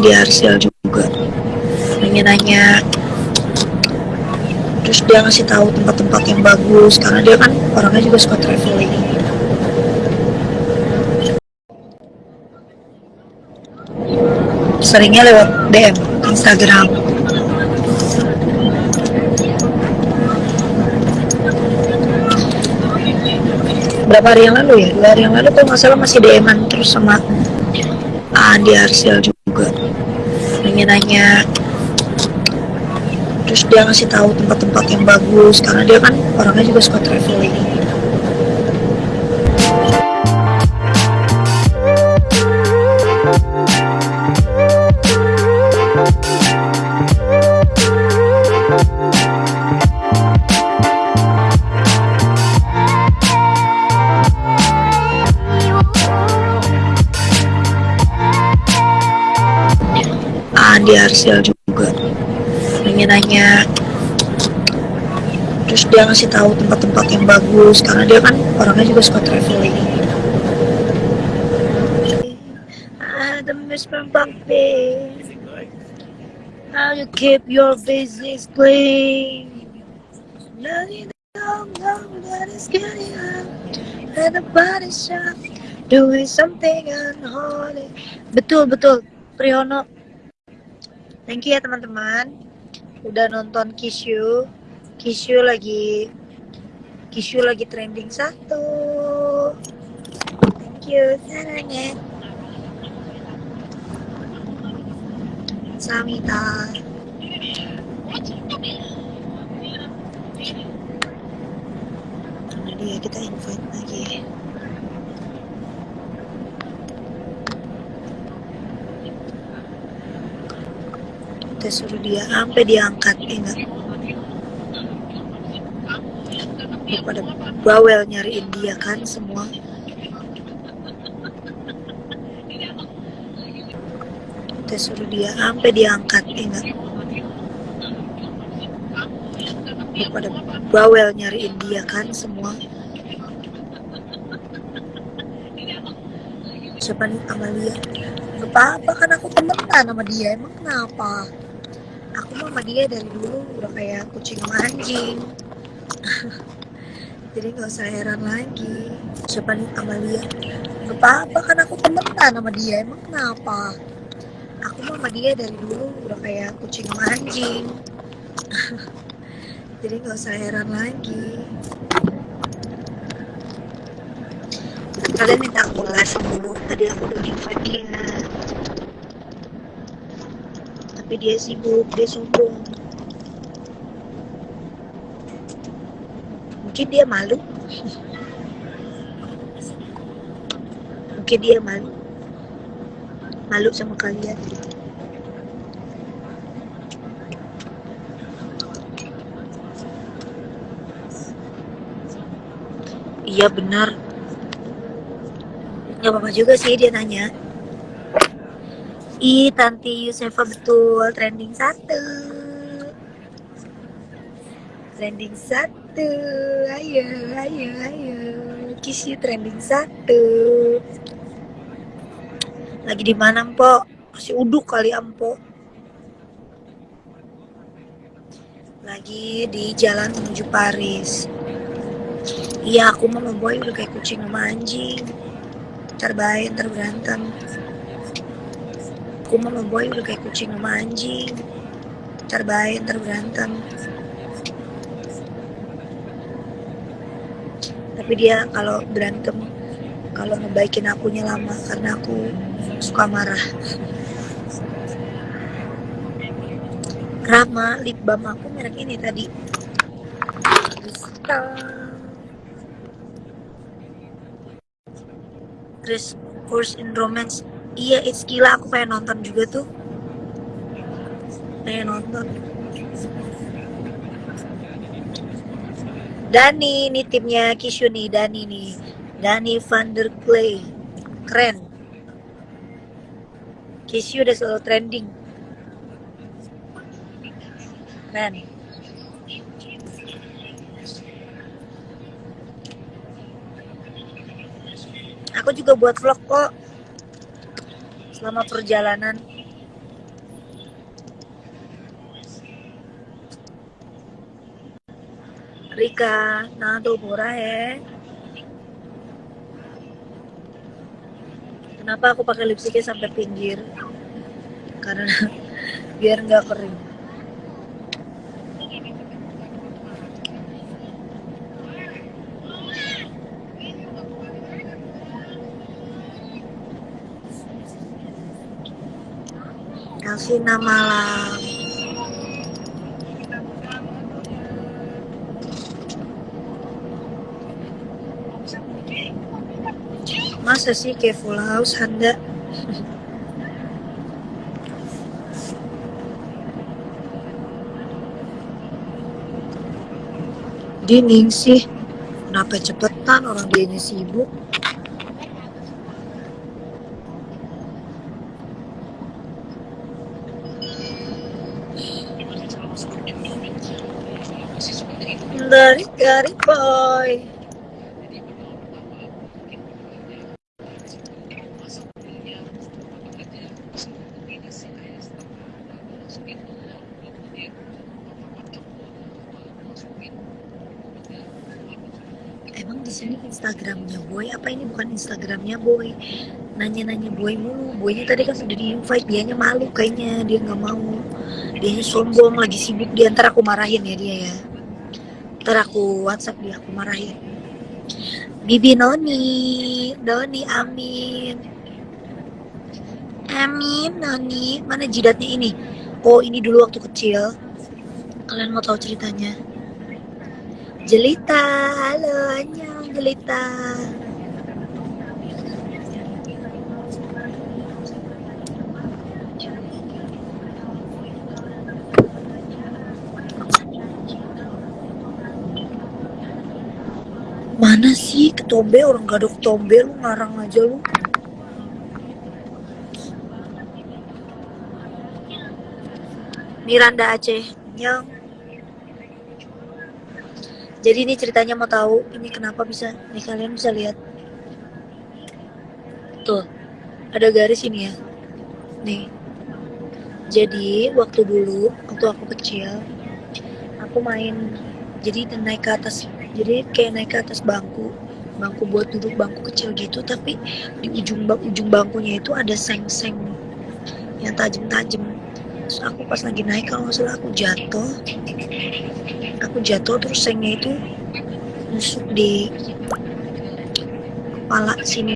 Andi Arsiel juga. Nanya-nanya terus dia ngasih tahu tempat-tempat yang bagus karena dia kan orangnya juga suka traveling. Seringnya lewat DM Instagram. Berapa hari yang lalu ya? Dua hari yang lalu kalau nggak salah masih DM-an terus sama Andi Arsiel juga nanya-nanya terus dia ngasih tahu tempat-tempat yang bagus karena dia kan orangnya juga suka traveling Andi Arsiel juga. Nanya-nanya. Terus dia ngasih tahu tempat-tempat yang bagus karena dia kan orangnya juga suka traveling. Ada Miss how you keep your business clean? The doing something unholy. Betul betul. Priyono thank you ya teman-teman. Udah nonton Kishu. Kishu lagi Kishu lagi trending satu. Thank you sarangnya Samita. Nah dia kita invite lagi kita suruh dia sampai diangkat ingat pada bawel nyariin dia kan semua. Kita suruh dia sampai diangkat ingat pada bawel nyariin dia kan semua. Siapa nih Amalia? Gak apa-apa kan aku temenan sama dia emang kenapa aku mah sama dia dari dulu udah kayak kucing sama anjing. Jadi gak usah heran lagi. Siapa nih Amalia gak apa-apa kan aku temenan sama dia. Emang kenapa? Aku mah sama dia dari dulu udah kayak kucing sama anjing. Jadi gak usah heran lagi. Kalian minta aku les dulu. Tadi aku udah invite dia tapi dia sibuk dia sombong. Mungkin dia malu. Mungkin dia malu. Malu sama kalian. Iya benar. Nggak apa-apa juga sih dia nanya Ih, Tanti Yusefa betul trending satu. Trending satu. Ayo, ayo, ayo. Kisi trending satu. Lagi di mana, Mpok? Masih uduk kali, Ampo. Lagi di jalan menuju Paris. Iya, aku mau boy udah kayak kucing sama anjing. Ntar bayi, ntar berantem aku mau boy udah kayak kucing sama anjing. Ntar bayi ntar berantem. Tapi dia kalau berantem kalau ngebaikin akunya lama karena aku suka marah. Rama lip balm aku merek ini tadi. Chris Course in Romance Iya, it's gila aku pengen nonton juga tuh. Pengen nonton. Dani, ini timnya Kishu nih, Dani nih. Dani Van der Clay. Keren. Kishu udah selalu trending. Keren. Aku juga buat vlog kok selama perjalanan Rika, nah tuh murah ya. Kenapa aku pakai lipstiknya sampai pinggir? Karena biar nggak kering. Elvina malam. Masa sih kayak full house Handa? Dining sih. Kenapa cepetan orang dianya sibuk? Dari Gary Boy. Emang di sini Instagramnya Boy apa ini bukan Instagramnya Boy? Nanya-nanya Boy mulu. Boynya tadi kan sudah di invite, dianya malu kayaknya dia nggak mau. Dianya sombong lagi sibuk dia ntar aku marahin ya dia ya. Ntar aku WhatsApp dia aku marahin. Bibi Noni, Noni Amin. Amin Noni, mana jidatnya ini? Oh ini dulu waktu kecil. Kalian mau tahu ceritanya? Jelita, halo Anyang Jelita. Mana ketombe orang gak ada ketombe lu ngarang aja lu. Miranda Aceh, yang. Jadi ini ceritanya mau tahu ini kenapa bisa nih kalian bisa lihat. Tuh ada garis ini ya. Nih. Jadi waktu dulu waktu aku kecil aku main jadi naik ke atas jadi kayak naik ke atas bangku bangku buat duduk bangku kecil gitu tapi di ujung ujung bangkunya itu ada seng-seng yang tajam-tajam. Terus aku pas lagi naik kalau nggak salah aku jatuh. Aku jatuh terus sengnya itu nusuk di kepala sini